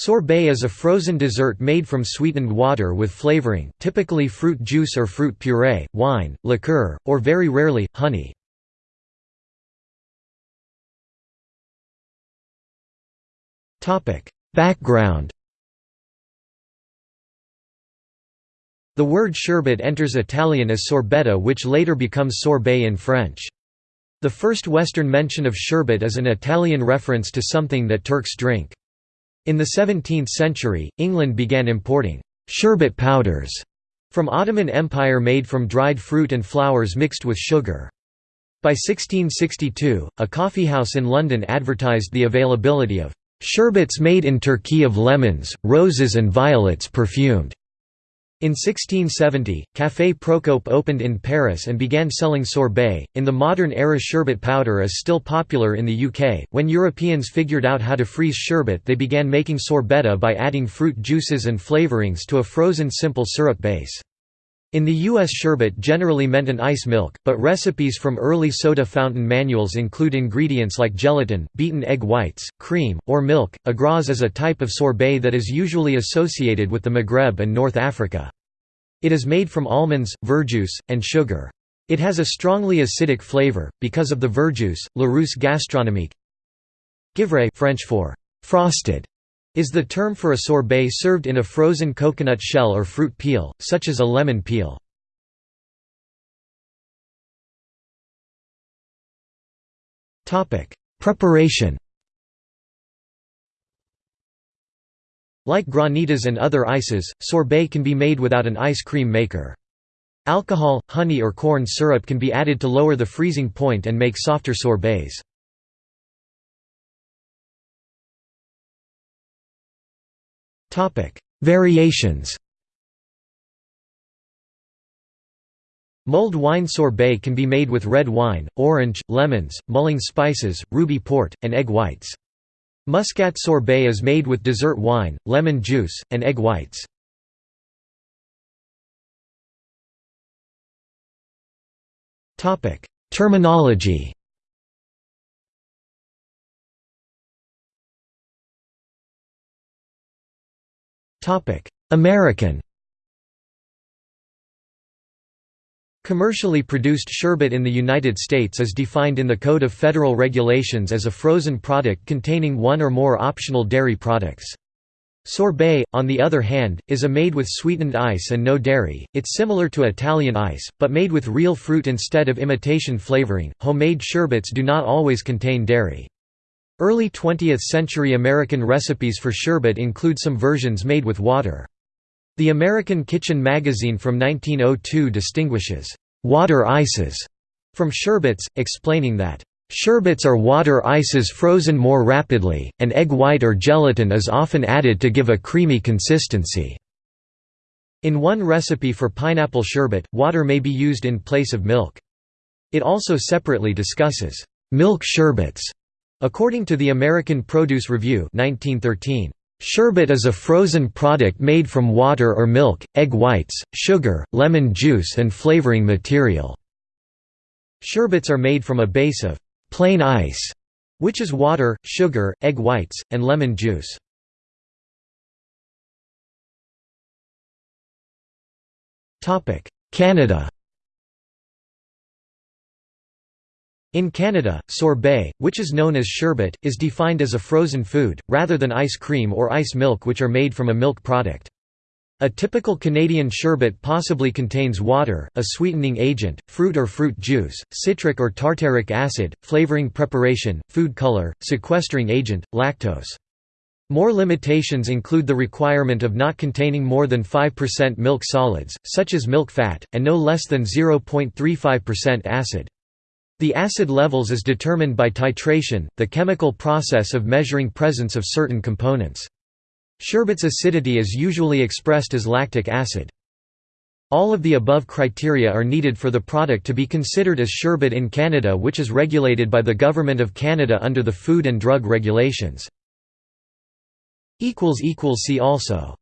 Sorbet is a frozen dessert made from sweetened water with flavoring, typically fruit juice or fruit puree, wine, liqueur, or very rarely, honey. Background The word sherbet enters Italian as sorbetto which later becomes sorbet in French. The first Western mention of sherbet is an Italian reference to something that Turks drink. In the 17th century, England began importing «sherbet powders» from Ottoman Empire made from dried fruit and flowers mixed with sugar. By 1662, a coffeehouse in London advertised the availability of «sherbets made in Turkey of lemons, roses and violets perfumed» In 1670, Café Procope opened in Paris and began selling sorbet. In the modern era, sherbet powder is still popular in the UK. When Europeans figured out how to freeze sherbet, they began making sorbetto by adding fruit juices and flavorings to a frozen simple syrup base. In the U.S. sherbet generally meant an ice milk, but recipes from early soda fountain manuals include ingredients like gelatin, beaten egg whites, cream, or milk. Agraz is a type of sorbet that is usually associated with the Maghreb and North Africa. It is made from almonds, verjuice, and sugar. It has a strongly acidic flavor, because of the verjuice. Larousse gastronomique Givré French for frosted is the term for a sorbet served in a frozen coconut shell or fruit peel, such as a lemon peel. Preparation Like granitas and other ices, sorbet can be made without an ice cream maker. Alcohol, honey or corn syrup can be added to lower the freezing point and make softer sorbets. Variations Mulled wine sorbet can be made with red wine, orange, lemons, mulling spices, ruby port, and egg whites. Muscat sorbet is made with dessert wine, lemon juice, and egg whites. Terminology American Commercially produced sherbet in the United States is defined in the Code of Federal Regulations as a frozen product containing one or more optional dairy products. Sorbet, on the other hand, is a made with sweetened ice and no dairy. It's similar to Italian ice, but made with real fruit instead of imitation flavoring. Homemade sherbets do not always contain dairy. Early 20th century American recipes for sherbet include some versions made with water. The American Kitchen magazine from 1902 distinguishes water ices from sherbets, explaining that Sherbets are water ices frozen more rapidly, and egg white or gelatin is often added to give a creamy consistency. In one recipe for pineapple sherbet, water may be used in place of milk. It also separately discusses milk sherbets. According to the American Produce Review 1913, Sherbet is a frozen product made from water or milk, egg whites, sugar, lemon juice and flavoring material. Sherbets are made from a base of plain ice, which is water, sugar, egg whites, and lemon juice. Canada In Canada, sorbet, which is known as sherbet, is defined as a frozen food, rather than ice cream or ice milk which are made from a milk product. A typical Canadian sherbet possibly contains water, a sweetening agent, fruit or fruit juice, citric or tartaric acid, flavoring preparation, food color, sequestering agent, lactose. More limitations include the requirement of not containing more than 5% milk solids, such as milk fat, and no less than 0.35% acid. The acid levels is determined by titration, the chemical process of measuring presence of certain components. Sherbet's acidity is usually expressed as lactic acid. All of the above criteria are needed for the product to be considered as sherbet in Canada which is regulated by the Government of Canada under the Food and Drug Regulations. See also